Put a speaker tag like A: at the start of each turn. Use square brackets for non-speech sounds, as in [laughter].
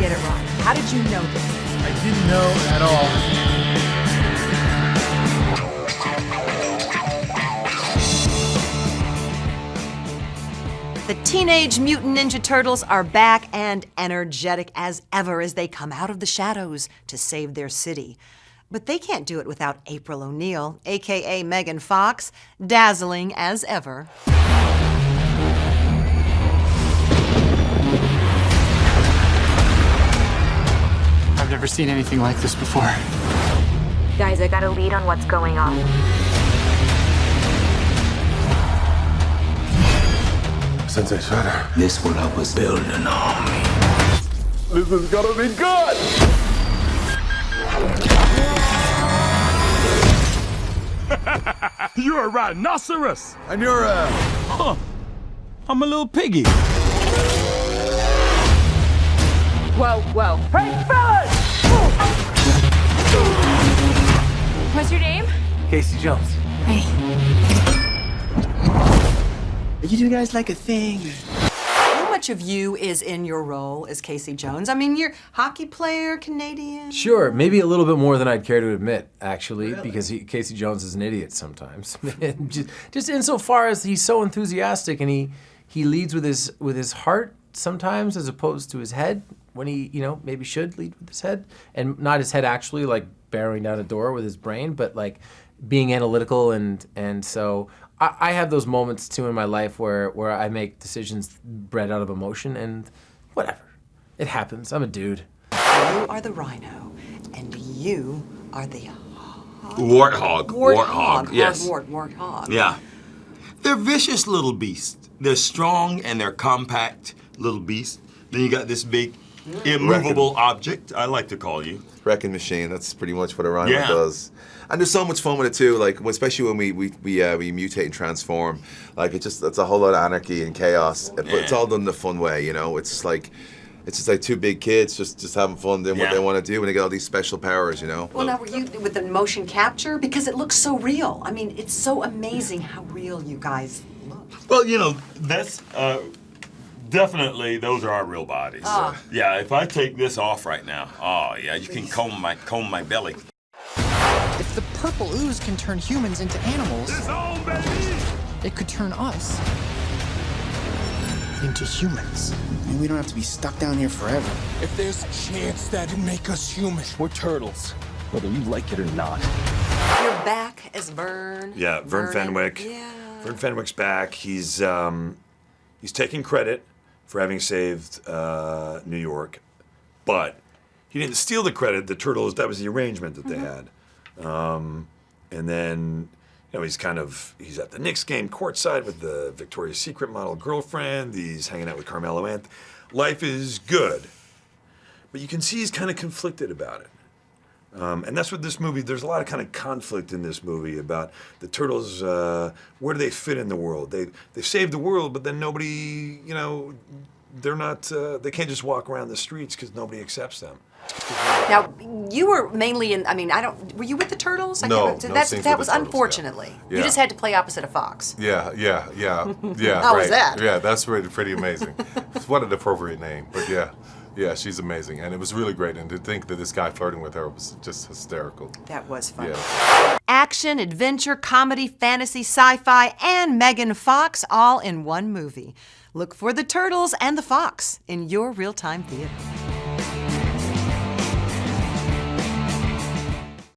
A: get it wrong. How did you know this?
B: I didn't know at all.
A: The Teenage Mutant Ninja Turtles are back and energetic as ever as they come out of the shadows to save their city. But they can't do it without April O'Neil, aka Megan Fox, dazzling as ever.
B: Never seen anything like this before.
C: Guys, I got a lead on what's going on.
D: Sensei Shredder.
E: This what I was building on.
D: This is gonna be good! [laughs]
F: You're a rhinoceros!
D: And you're a...
F: Huh. I'm a little piggy.
C: Whoa, whoa. Hey, fellas! What's your name?
E: Casey Jones.
C: Hey.
E: You two guys like a thing.
A: How much of you is in your role as Casey Jones? I mean, you're hockey player, Canadian.
G: Sure, maybe a little bit more than I'd care to admit, actually, because he, Casey Jones is an idiot sometimes. [laughs] just, just insofar as he's so enthusiastic and he he leads with his with his heart sometimes, as opposed to his head when he you know maybe should lead with his head and not his head actually like barreling down a door with his brain, but like being analytical and and so I, I have those moments too in my life where where I make decisions bred out of emotion and whatever. It happens. I'm a dude.
A: You are the rhino, and you are the
H: Warthog.
A: warthog.
H: Yes.
A: Wart, warthog.
H: Yeah. They're vicious little beasts. They're strong and they're compact little beasts. Then you got this big immovable object, I like to call you.
D: Wrecking machine, that's pretty much what a rhino
H: Yeah.
D: does. And there's so much fun with it too, like especially when we we we, uh, we mutate and transform. Like it just it's a whole lot of anarchy and chaos, yeah. but it's all done in a fun way. You know, it's just like it's just like two big kids just just having fun doing what they want to do, and they get all these special powers. You know.
A: Well, now were you with the motion capture because it looks so real. I mean, it's so amazing how real you guys look.
H: Well, you know, that's uh, definitely those are our real bodies.
A: Ah.
H: Yeah, if I take this off right now, oh yeah, you can comb my comb my belly.
I: If the purple ooze can turn humans into animals, it could turn us into humans.
E: And we don't have to be stuck down here forever.
F: If there's a chance that'd make us human, we're turtles. Whether you like it or not.
A: You're back as Vern.
J: Yeah, Vern
A: Vernon.
J: Fenwick.
A: Yeah.
J: Vern Fenwick's back. He's um, he's taking credit for having saved uh, New York, but he didn't steal the credit. The Turtles that was the arrangement that they had, um, and then you know he's kind of he's at the Knicks game courtside with the Victoria's Secret model girlfriend. He's hanging out with Carmelo Anth. Life is good, but you can see he's kind of conflicted about it. Um, and that's what this movie, there's a lot of kind of conflict in this movie about the turtles, uh, where do they fit in the world? They, they saved the world, but then nobody, you know, they're not, uh, they can't just walk around the streets because nobody accepts them.
A: Now, you were mainly in. I mean, I don't. Were you with the Turtles? I
D: No, no
A: That's, that was
D: Turtles, yeah.
A: unfortunately. You
D: Yeah.
A: just had to play opposite of Fox.
D: Yeah, yeah, yeah, [laughs] yeah.
A: How
D: right.
A: was that?
D: Yeah, that's really pretty amazing. what an appropriate name, but yeah, yeah, she's amazing, and it was really great. And to think that this guy flirting with her was just hysterical.
A: That was fun.
D: Yeah.
A: Action, adventure, comedy, fantasy, sci-fi, and Megan Fox all in one movie. Look for the Turtles and the Fox in your real-time theater.